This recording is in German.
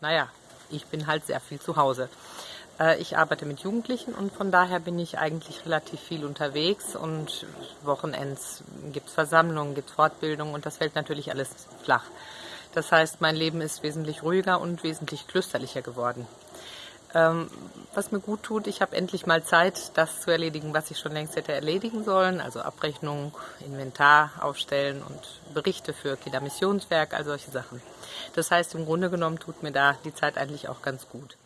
naja, ich bin halt sehr viel zu Hause. Äh, ich arbeite mit Jugendlichen und von daher bin ich eigentlich relativ viel unterwegs und Wochenends gibt es Versammlungen, gibt es Fortbildungen und das fällt natürlich alles flach. Das heißt, mein Leben ist wesentlich ruhiger und wesentlich klösterlicher geworden. Ähm, was mir gut tut, ich habe endlich mal Zeit, das zu erledigen, was ich schon längst hätte erledigen sollen. Also Abrechnung, Inventar aufstellen und Berichte für Kindermissionswerk, all solche Sachen. Das heißt, im Grunde genommen tut mir da die Zeit eigentlich auch ganz gut.